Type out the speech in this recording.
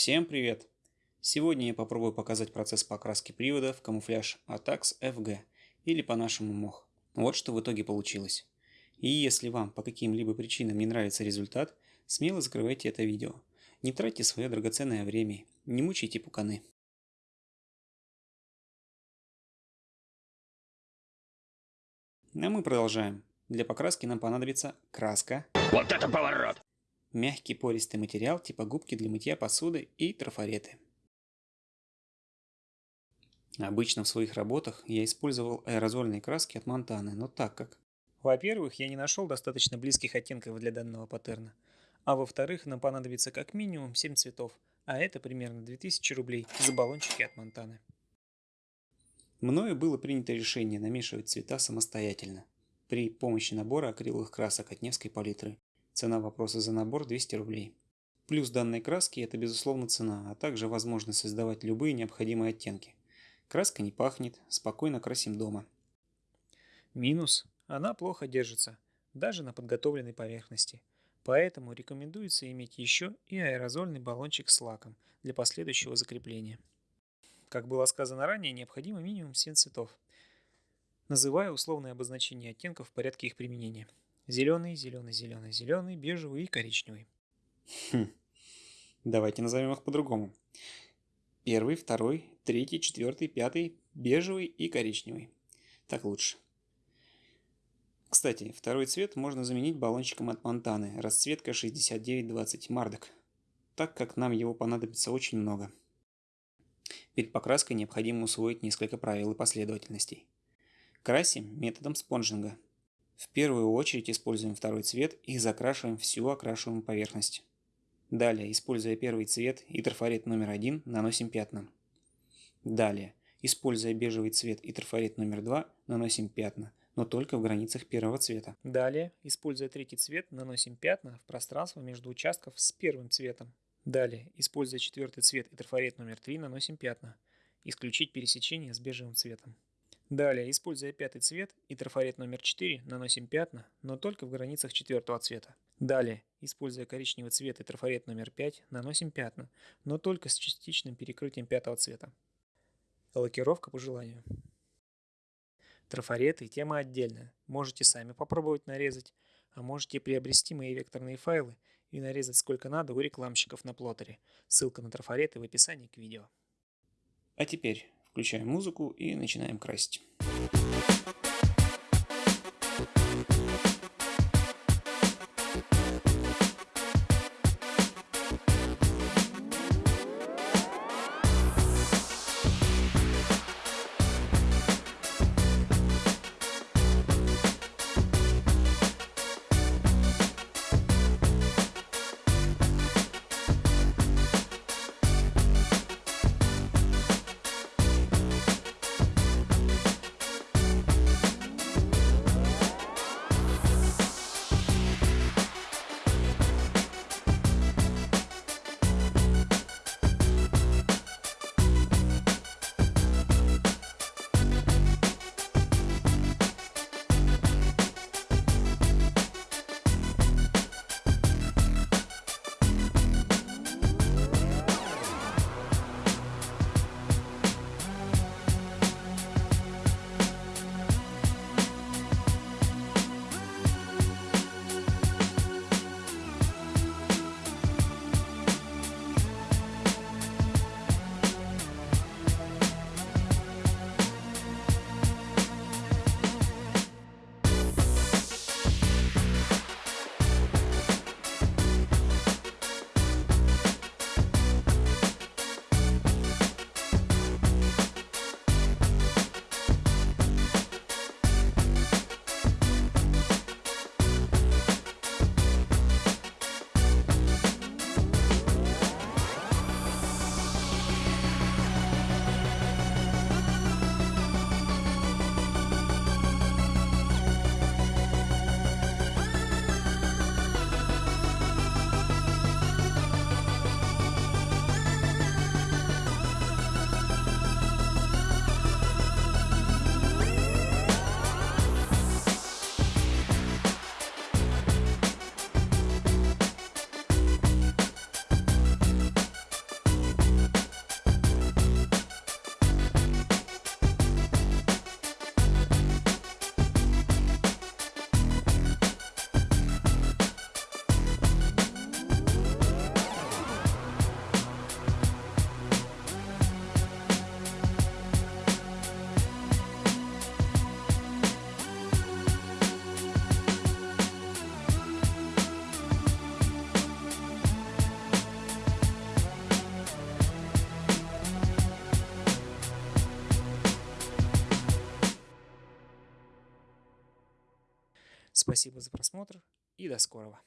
Всем привет! Сегодня я попробую показать процесс покраски привода в камуфляж ATAX FG или по-нашему мох. Вот что в итоге получилось. И если вам по каким-либо причинам не нравится результат, смело закрывайте это видео. Не тратьте свое драгоценное время, не мучайте пуканы. А мы продолжаем. Для покраски нам понадобится краска. Вот это поворот! Мягкий пористый материал типа губки для мытья посуды и трафареты. Обычно в своих работах я использовал аэрозольные краски от Монтаны, но так как... Во-первых, я не нашел достаточно близких оттенков для данного паттерна, а во-вторых, нам понадобится как минимум 7 цветов, а это примерно 2000 рублей за баллончики от Монтаны. Мною было принято решение намешивать цвета самостоятельно при помощи набора акриловых красок от Невской палитры Цена вопроса за набор 200 рублей. Плюс данной краски – это безусловно цена, а также возможность создавать любые необходимые оттенки. Краска не пахнет, спокойно красим дома. Минус – она плохо держится, даже на подготовленной поверхности. Поэтому рекомендуется иметь еще и аэрозольный баллончик с лаком для последующего закрепления. Как было сказано ранее, необходимо минимум 7 цветов. Называю условное обозначение оттенков в порядке их применения. Зеленый, зеленый, зеленый, зеленый, бежевый и коричневый. Хм. Давайте назовем их по-другому. Первый, второй, третий, четвертый, пятый, бежевый и коричневый. Так лучше. Кстати, второй цвет можно заменить баллончиком от Монтаны, расцветка 6920 Мардок, так как нам его понадобится очень много. Перед покраской необходимо усвоить несколько правил и последовательностей. Красим методом спонжинга – в первую очередь используем второй цвет и закрашиваем всю окрашиваемую поверхность. Далее, используя первый цвет и трафарет номер один, наносим пятна. Далее, используя бежевый цвет и трафарет номер два, наносим пятна, но только в границах первого цвета. Далее, используя третий цвет, наносим пятна в пространство между участков с первым цветом. Далее, используя четвертый цвет и трафарет номер три, наносим пятна. Исключить пересечение с бежевым цветом. Далее, используя пятый цвет и трафарет номер 4, наносим пятна, но только в границах четвертого цвета. Далее, используя коричневый цвет и трафарет номер 5, наносим пятна, но только с частичным перекрытием пятого цвета. Лакировка по желанию. Трафареты – тема отдельная. Можете сами попробовать нарезать, а можете приобрести мои векторные файлы и нарезать сколько надо у рекламщиков на плоттере. Ссылка на трафареты в описании к видео. А теперь Включаем музыку и начинаем красить. Спасибо за просмотр и до скорого.